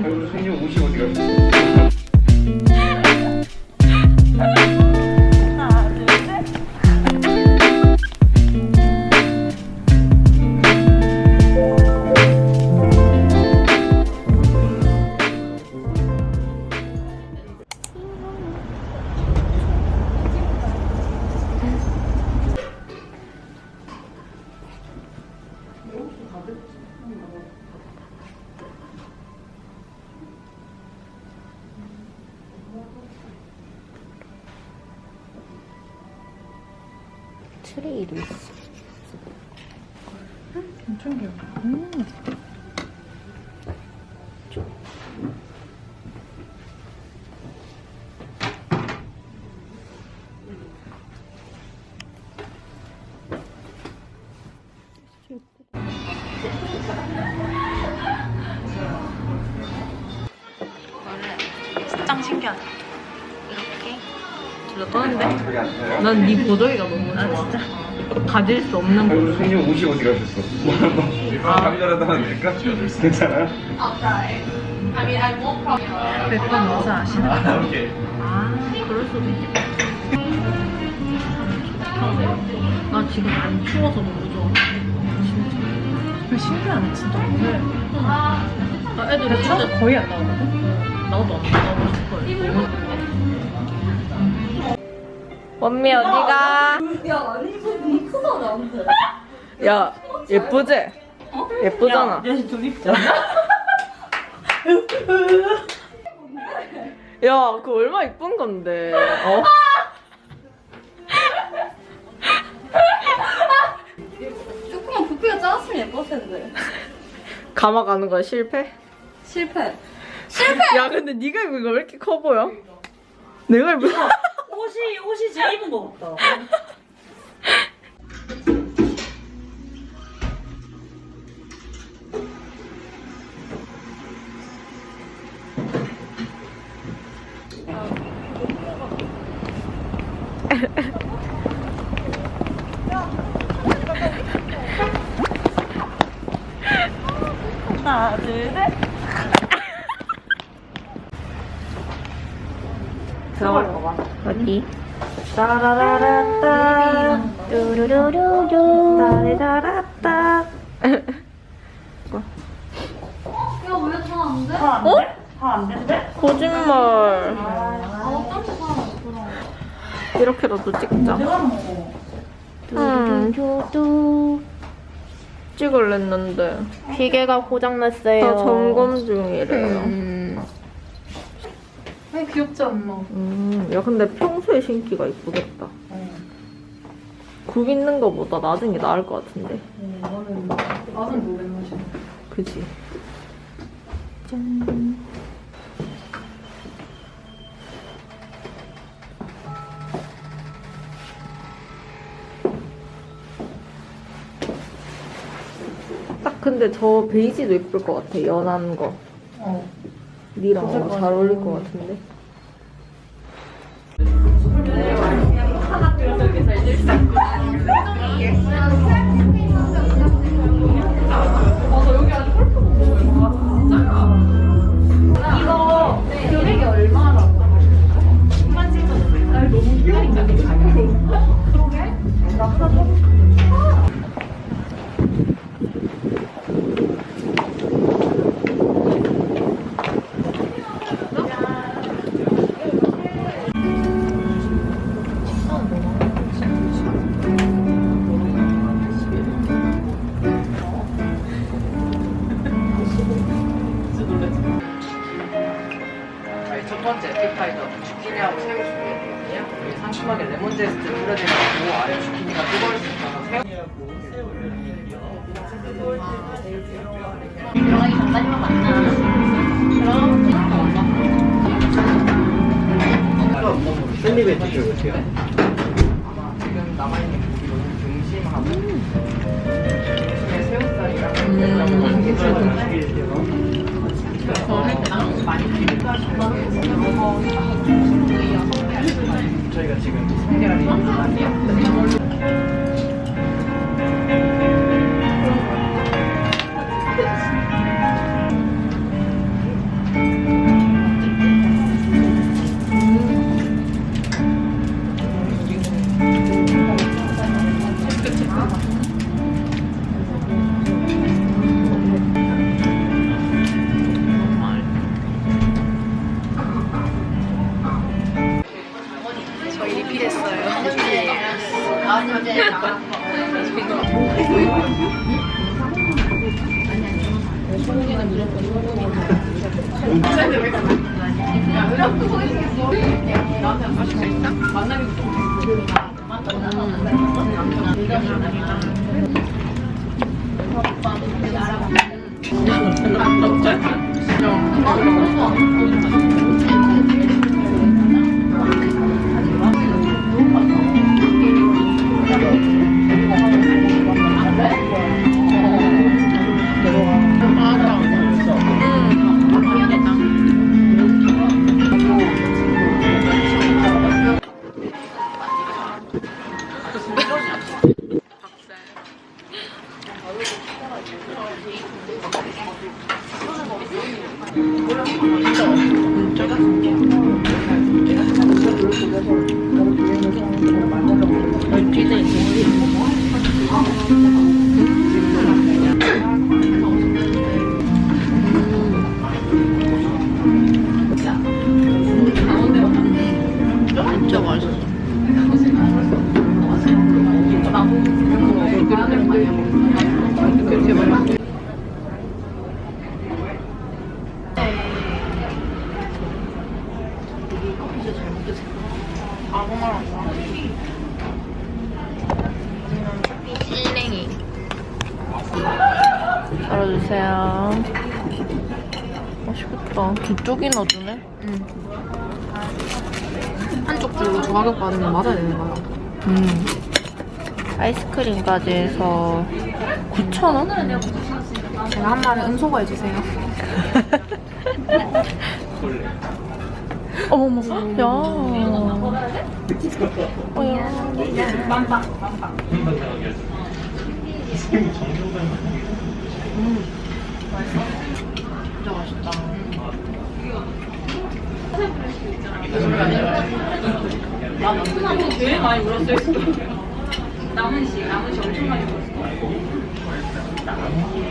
손님 옷이 어디 갔어? 트레이도 있어. 엄청 귀여워. 짱 둘러 떠는데? 난 네 보조개가 너무 좋아. 가질 수 없는 보조개. 손님 옷이 어디 가셨어? 감자라도 하나 드릴까? 괜찮아요? 백번 어서 아시나? 아, 그럴 수도 있겠다. 나 지금 안 추워서 너무 좋아. 진짜. 신기하네, 진짜. 나 애들 진짜 거의 안 나오거든? 나도 안 나오고 싶어요. 원미 어디가? 야, 아니, 너무 크다, 나한테. 야, 예쁘지? 예쁘잖아. 좀 입자. 야, 그거 얼마 이쁜 건데. 어? 조금만 부피가 작았으면 예뻤을 텐데. 감아 가는 거야, 실패? 실패. 야, 근데 네가 입은 거왜 이렇게 커 보여? 내가 입은 거. 옷이, 제일 입은 거 같다. 하나, 둘, 셋. 들어갈 거 봐. 어디? 따라라라따 뚜루루루루 따라라따 야, 왜 다안 돼? 다안 어? 돼? 다안 된대? 거짓말 아. 이렇게라도 찍자. 음, 찍을랬는데 기계가 고장났어요. 다 점검 중이래요 음. 아니, 귀엽지 않나? 음, 야 근데 평소에 신기가 이쁘겠다 굽 있는 거보다 낮은 게 나을 것 같은데 나는, 나는 모르겠나 싶어. 그지? 딱 근데 저 베이지도 예쁠 것 같아 연한 거 어. 니랑 너무 잘 어울릴 것 같은데 첫 번째 에피타이저 주키니하고 새우 준비했거든요. 여기 상큼하게 레몬 제스트 뿌려드리고 아래 주키니가 뜨거울 수 있어서 새우 들어가기 전까지만 만나. 그럼 샌드위치 드셔볼게요. 아마 지금 남아있는 고기 너무 중심하고 중에 새우살이랑 음, 많이 필요하시면 저희가 지금 성게라 소고기는 무조건 소고기 진짜 맛있겠다. 뒤쪽이 넣어주네? 응. 한쪽 줄로 저 가격 받으면 맞아야 되는 거야. 음. 아이스크림까지 해서 9,000원? 제가 한 말에 음소거 해주세요. 어머머, 야. 어, 야. 진짜 맛있다. 나는 제일 많이 울었어요. 남은 씨, 남은 씨 엄청 많이 울었어. 남은 씨.